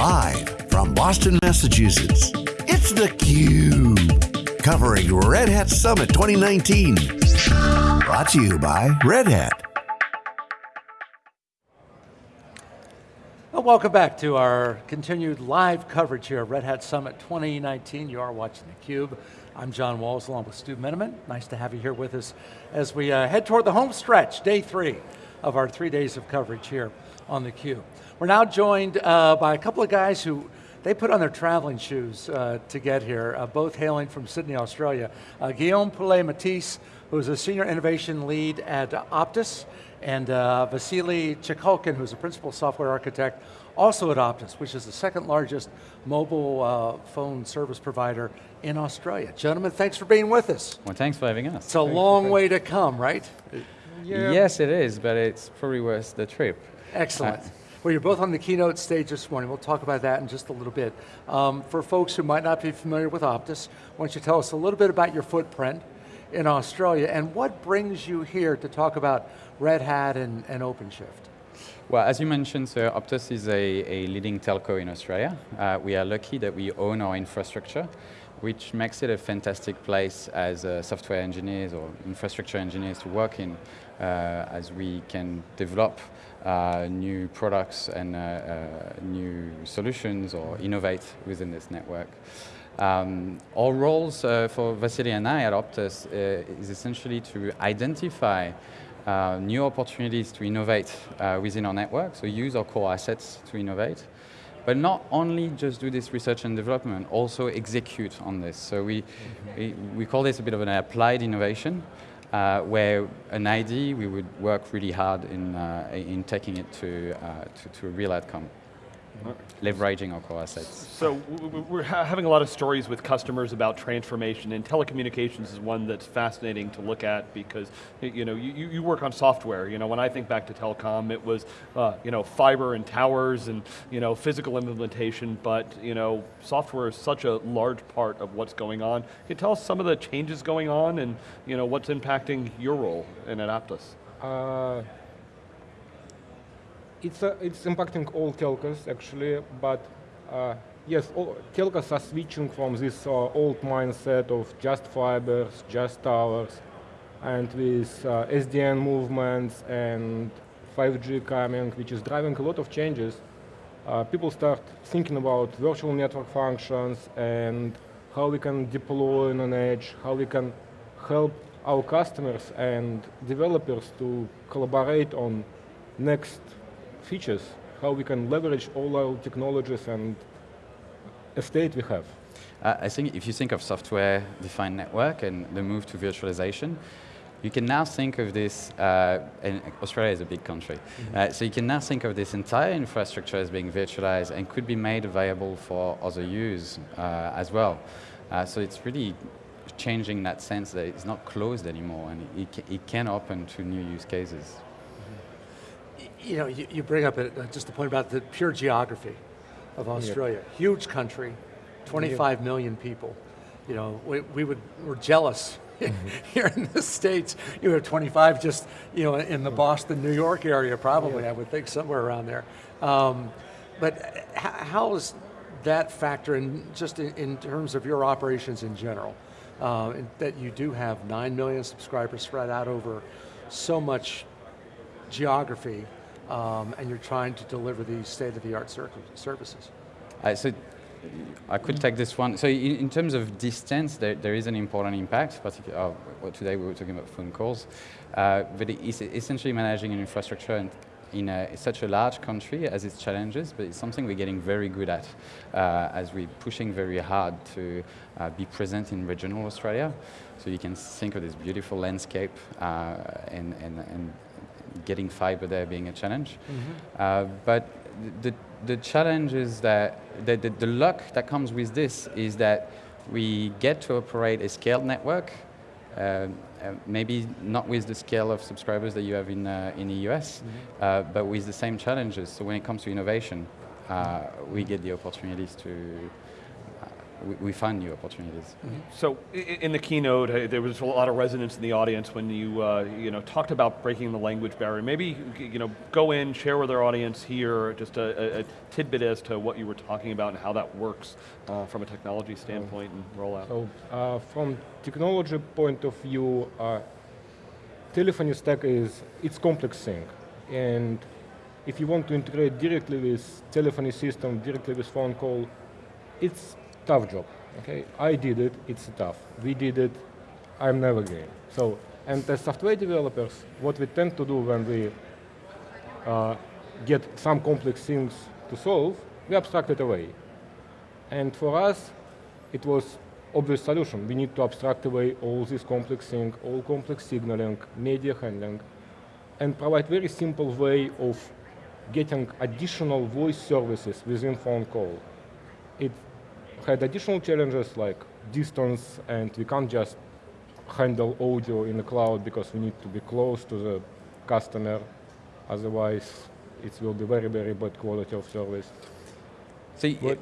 Live from Boston, Massachusetts, it's theCUBE. Covering Red Hat Summit 2019. Brought to you by Red Hat. Well, welcome back to our continued live coverage here of Red Hat Summit 2019. You are watching theCUBE. I'm John Walls along with Stu Miniman. Nice to have you here with us as we uh, head toward the home stretch, day three of our three days of coverage here on theCUBE. We're now joined uh, by a couple of guys who they put on their traveling shoes uh, to get here, uh, both hailing from Sydney, Australia. Uh, Guillaume Poulet-Mathis, who's a senior innovation lead at Optus, and uh, Vasily Chekalkin, who's a principal software architect, also at Optus, which is the second largest mobile uh, phone service provider in Australia. Gentlemen, thanks for being with us. Well, thanks for having us. It's a long way to come, right? Yes, it is, but it's probably worth the trip. Excellent. Uh, well, you're both on the keynote stage this morning. We'll talk about that in just a little bit. Um, for folks who might not be familiar with Optus, why don't you tell us a little bit about your footprint in Australia and what brings you here to talk about Red Hat and, and OpenShift? Well, as you mentioned, so Optus is a, a leading telco in Australia. Uh, we are lucky that we own our infrastructure, which makes it a fantastic place as uh, software engineers or infrastructure engineers to work in, as we can develop uh, new products and uh, uh, new solutions or innovate within this network. Um, our roles uh, for Vasily and I at Optus uh, is essentially to identify uh, new opportunities to innovate within our network, so use our core assets to innovate, but not only just do this research and development, also execute on this. So we, we, we call this a bit of an applied innovation, uh, where an ID, we would work really hard in, uh, in taking it to, uh, to, to, a real outcome leveraging our core assets. So we're having a lot of stories with customers about transformation and telecommunications is one that's fascinating to look at because you know you, you work on software. You know when I think back to telecom, it was uh, you know fiber and towers and you know physical implementation, but you know software is such a large part of what's going on. Can you tell us some of the changes going on and you know what's impacting your role in Optus? Uh, it's, uh, it's impacting all telcos actually, but uh, yes, all, telcos are switching from this uh, old mindset of just fibers, just towers, and with uh, SDN movements and 5G coming, which is driving a lot of changes, uh, people start thinking about virtual network functions and how we can deploy on an edge, how we can help our customers and developers to collaborate on next features, how we can leverage all our technologies and estate we have. Uh, I think if you think of software-defined network and the move to virtualization, you can now think of this, uh, and Australia is a big country, mm -hmm. uh, so you can now think of this entire infrastructure as being virtualized and could be made available for other use uh, as well. Uh, so it's really changing that sense that it's not closed anymore and it, it can open to new use cases you know, you, you bring up a, just a point about the pure geography of Australia. Yeah. Huge country, 25 yeah. million people. You know, we, we would, we're jealous mm -hmm. here in the States. You have 25 just, you know, in the Boston, New York area probably, yeah. I would think somewhere around there. Um, but how is that factor in, just in, in, terms of your operations in general? Uh, that you do have 9 million subscribers spread out over so much geography um, and you're trying to deliver these state-of-the-art services. Uh, so I could take this one. So in, in terms of distance, there, there is an important impact, particularly, uh, today we were talking about phone calls, uh, but it's essentially managing an infrastructure in a, such a large country as its challenges, but it's something we're getting very good at uh, as we're pushing very hard to uh, be present in regional Australia. So you can think of this beautiful landscape uh, and, and, and getting fiber there being a challenge. Mm -hmm. uh, but the, the challenge is that the, the, the, luck that comes with this is that we get to operate a scaled network, uh, uh, maybe not with the scale of subscribers that you have in, uh, in the US, mm -hmm. but with the same challenges. So when it comes to innovation, uh, we get the opportunities to we, we find new opportunities. So i- i- in the keynote, uh, there was a lot of resonance in the audience when you, uh, you know, talked about breaking the language barrier. Maybe, you know, go in, share with our audience here just a, a- a tidbit as to what you were talking about and how that works uh, from a technology standpoint and rollout. So uh, from technology point of view, uh, telephony stack is it's complex thing, and if you want to integrate directly with telephony system, directly with phone call, it's tough job. Okay, I did it. It's tough. We did it. I'm never game. So, and as software developers, what we tend to do when we uh, get some complex things to solve, we abstract it away. And for us, it was obvious solution. We need to abstract away all this complex thing, all complex signaling, media handling, and provide very simple way of getting additional voice services within phone call. It had additional challenges like distance, and we can't just handle audio in the cloud because we need to be close to the customer. Otherwise, it will be very, very bad quality of service. So y- But,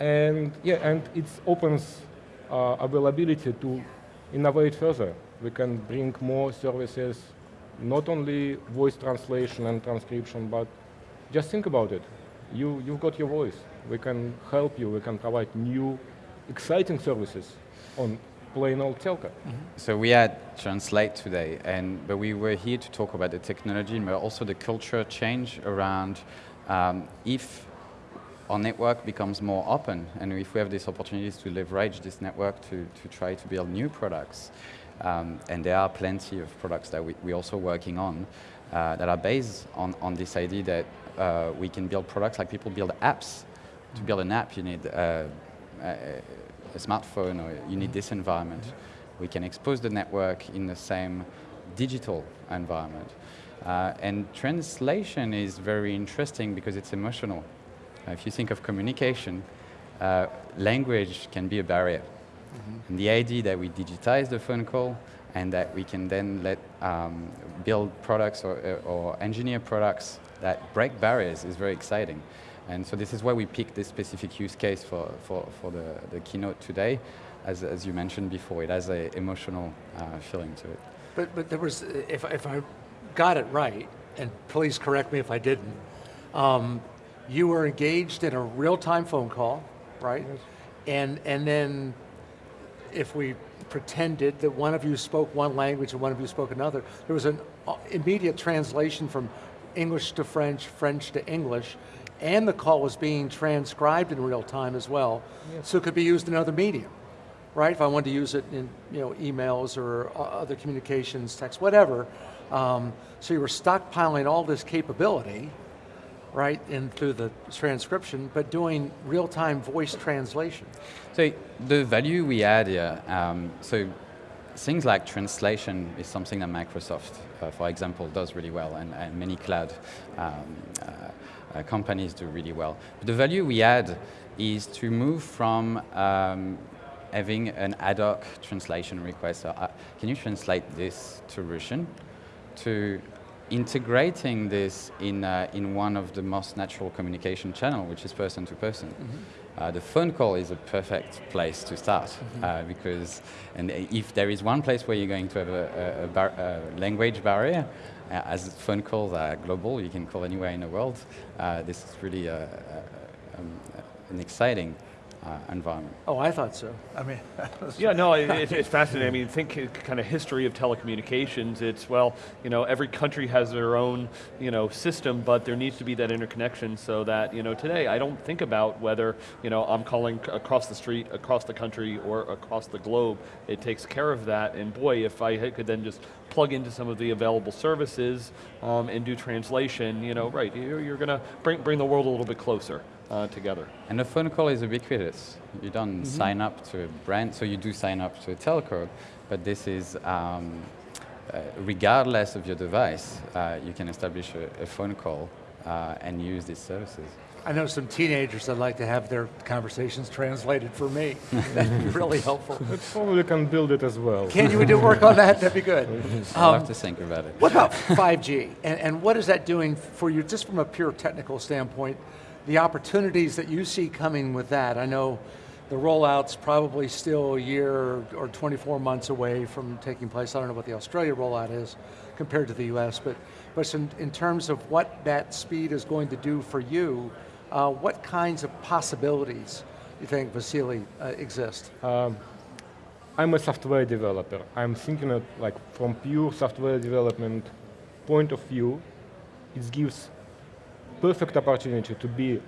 and yeah, and it opens uh, availability to innovate further. We can bring more services, not only voice translation and transcription, but just think about it. You, you've got your voice. We can help you. We can provide new, exciting services on plain old telco. So we had Translate today, and but we were here to talk about the technology, but also the culture change around um, if our network becomes more open, and if we have these opportunities to leverage this network to, to try to build new products, um, and there are plenty of products that we, we're also working on uh, that are based on, on this idea that uh, we can build products like people build apps. To build an app, you need uh, a, a smartphone or you need this environment. We can expose the network in the same digital environment. Uh, and translation is very interesting because it's emotional. If you think of communication, uh, language can be a barrier. And the idea that we digitize the phone call and that we can then let um, build products or, uh, or engineer products that break barriers is very exciting. And so this is why we picked this specific use case for, for, for the, the keynote today. As, as you mentioned before, it has an emotional uh, feeling to it. But, but there was, if, if I got it right, and please correct me if I didn't, um, you were engaged in a real-time phone call, right? And, and then if we pretended that one of you spoke one language and one of you spoke another, there was an uh, immediate translation from English to French, French to English, and the call was being transcribed in real time as well, so it could be used in other medium right? If I wanted to use it in you know emails or other communications, text, whatever. Um, so you were stockpiling all this capability, right, in through the transcription, but doing real-time voice translation. So the value we add here, um, so things like translation is something that Microsoft, uh, for example, does really well, and, and many cloud um, uh, uh, companies do really well. But the value we add is to move from um, having an ad hoc translation request. So, uh, can you translate this to Russian? To integrating this in, uh, in one of the most natural communication channel, which is person to person. Uh, the phone call is a perfect place to start uh, because, and if there is one place where you're going to have a, a, a, bar, a language barrier, uh, as phone calls are global, you can call anywhere in the world. Uh, this is really a, a, um, an exciting uh, environment. Oh, I thought so. I mean, Yeah, no, it, it- it's fascinating. I mean, think kind of history of telecommunications. It's, well, you know, every country has their own, you know, system, but there needs to be that interconnection so that, you know, today I don't think about whether, you know, I'm calling across the street, across the country, or across the globe. It takes care of that, and boy, if I could then just plug into some of the available services um, and do translation, you know, right, you're, you're going to bring, bring the world a little bit closer uh, together. And a phone call is ubiquitous. You don't sign up to a brand, so you do sign up to a telco, but this is, um, uh, regardless of your device, uh, you can establish a, a phone call uh, and use these services. I know some teenagers that like to have their conversations translated for me. That'd be really helpful. We probably can build it as well. Can you do work on that? That'd be good. I'll have to think about it. What about 5G? And, and what is that doing for you, just from a pure technical standpoint, the opportunities that you see coming with that? I know the rollout's probably still a year or 24 months away from taking place. I don't know what the Australia rollout is compared to the US, but, but in, in terms of what that speed is going to do for you, uh, what kinds of possibilities you think, Vasily, uh, exist? Um, I'm a software developer. I'm thinking of like from pure software development point of view, it gives perfect opportunity to be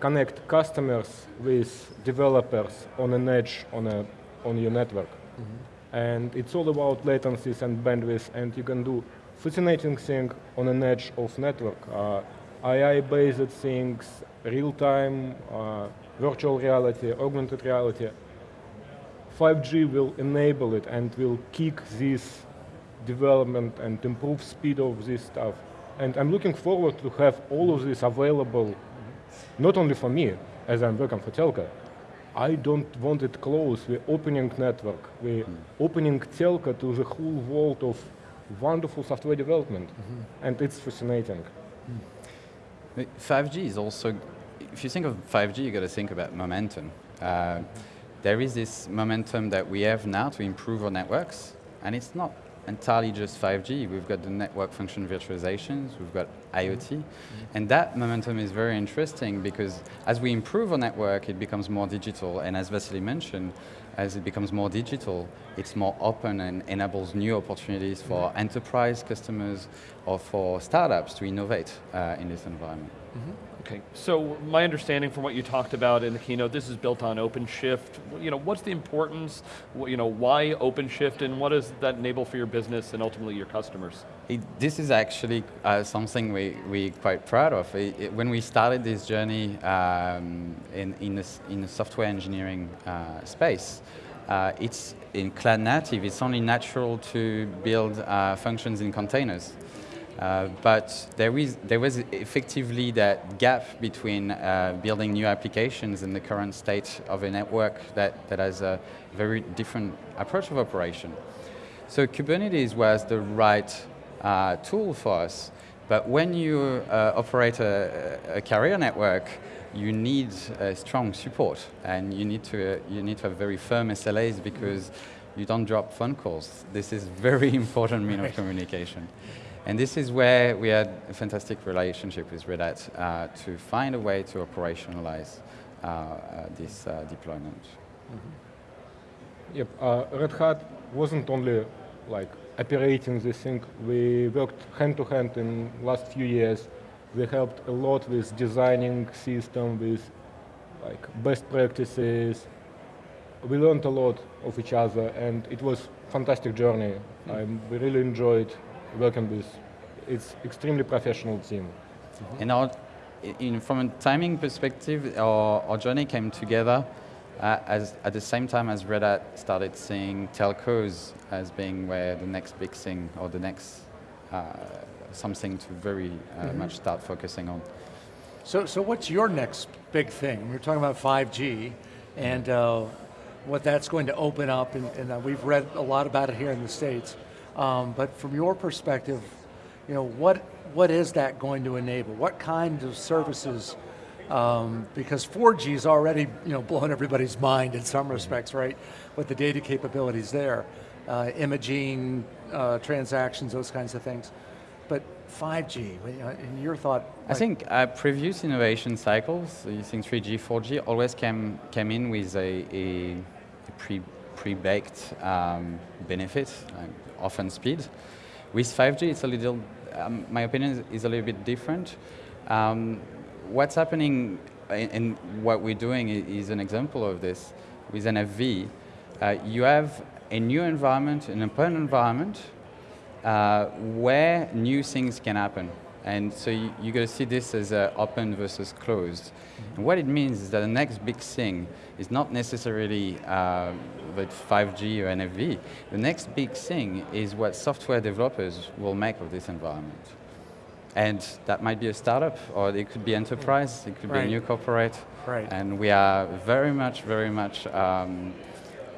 connect customers with developers on an edge on a on your network. Mm -hmm. And it's all about latencies and bandwidth, and you can do fascinating thing on an edge of network. Uh, AI-based things, real-time, uh, virtual reality, augmented reality. 5G will enable it and will kick this development and improve speed of this stuff. And I'm looking forward to have all of this available, not only for me, as I'm working for Telco, I don't want it closed. We're opening network. We're mm. opening Telco to the whole world of wonderful software development. Mm -hmm. And it's fascinating. Mm. 5G is also if you think of 5G, you got to think about momentum. Uh, there is this momentum that we have now to improve our networks, and it's not entirely just 5G. We've got the network function virtualizations, we've got IoT, mm -hmm. and that momentum is very interesting because as we improve our network, it becomes more digital, and as Vasily mentioned, as it becomes more digital, it's more open and enables new opportunities for mm -hmm. enterprise customers or for startups to innovate uh, in this environment. Mm -hmm. Okay, so my understanding from what you talked about in the keynote, this is built on OpenShift. You know, what's the importance, you know, why OpenShift and what does that enable for your business and ultimately your customers? It, this is actually uh, something we, we're quite proud of. It, it, when we started this journey um, in, in, this, in the software engineering uh, space, uh, it's in cloud native, it's only natural to build uh, functions in containers. Uh, but there, is, there was effectively that gap between uh, building new applications and the current state of a network that, that has a very different approach of operation. So Kubernetes was the right uh, tool for us, but when you uh, operate a, a, carrier network, you need strong support, and you need to you need to have very firm SLAs because you don't drop phone calls. This is very important mean of communication. And this is where we had a fantastic relationship with Red Hat uh, to find a way to operationalize uh, uh, this uh, deployment. Mm -hmm. Yep, uh, Red Hat wasn't only like operating this thing, we worked hand to hand in last few years. We helped a lot with designing system, with like best practices. We learned a lot of each other and it was fantastic journey. Mm. I really enjoyed working with. It's extremely professional team. And our, in, from a timing perspective, our, our journey came together uh, as, at the same time as Red Hat started seeing telcos as being where the next big thing or the next uh, something to very uh, mm -hmm. much start focusing on. So, so what's your next big thing? We're talking about 5G and uh, what that's going to open up, and, and uh, we've read a lot about it here in the States. Um, but from your perspective, you know, what, what is that going to enable? What kind of services, um, because 4G is already you know, blowing everybody's mind in some respects, right? With the data capabilities there, uh, imaging, uh, transactions, those kinds of things. But 5G, in your thought? Like I think uh, previous innovation cycles, using 3G, 4G, always came, came in with a, a, a pre, pre-baked um, benefit, like often speed. With 5G, it's a little, um, my opinion is a little bit different. Um, what's happening and what we're doing is an example of this. With NFV, uh, you have a new environment, an open environment, uh, where new things can happen. And so you, you got to see this as uh, open versus closed. Mm -hmm. And what it means is that the next big thing is not necessarily uh, with 5G or NFV. The next big thing is what software developers will make of this environment. And that might be a startup, or it could be enterprise, it could right. be a new corporate. Right. And we are very much, very much um,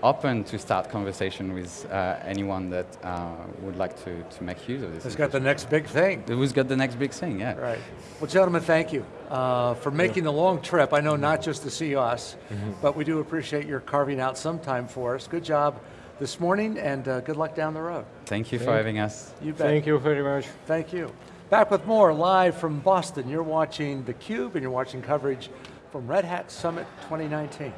open to start conversation with uh, anyone that uh, would like to, to make use of this. Who's got the next big thing. Who's got the next big thing, yeah. Right. Well, gentlemen, thank you uh, for making the long trip. I know not just to see us, but we do appreciate your carving out some time for us. Good job this morning, and uh, good luck down the road. Thank you for having us. You bet. Thank you very much. Thank you. Back with more live from Boston. You're watching theCUBE and you're watching coverage from Red Hat Summit 2019.